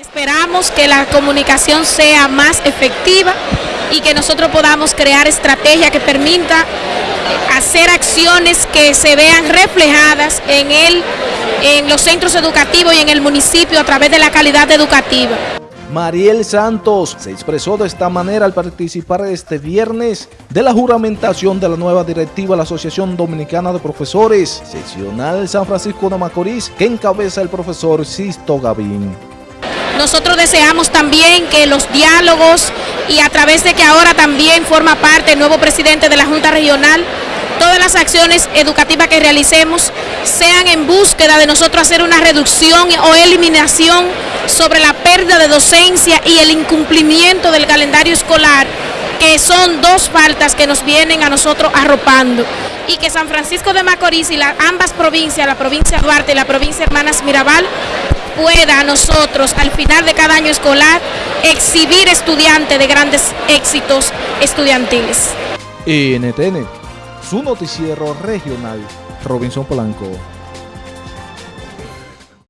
Esperamos que la comunicación sea más efectiva y que nosotros podamos crear estrategias que permita hacer acciones que se vean reflejadas en, el, en los centros educativos y en el municipio a través de la calidad educativa. Mariel Santos se expresó de esta manera al participar este viernes de la juramentación de la nueva directiva de la Asociación Dominicana de Profesores, seccional San Francisco de Macorís, que encabeza el profesor Sisto Gavín. Nosotros deseamos también que los diálogos y a través de que ahora también forma parte el nuevo presidente de la Junta Regional, todas las acciones educativas que realicemos sean en búsqueda de nosotros hacer una reducción o eliminación sobre la pérdida de docencia y el incumplimiento del calendario escolar, que son dos faltas que nos vienen a nosotros arropando. Y que San Francisco de Macorís y las ambas provincias, la provincia Duarte y la provincia Hermanas Mirabal, pueda nosotros al final de cada año escolar exhibir estudiantes de grandes éxitos estudiantiles. NTN, su noticiero regional, Robinson.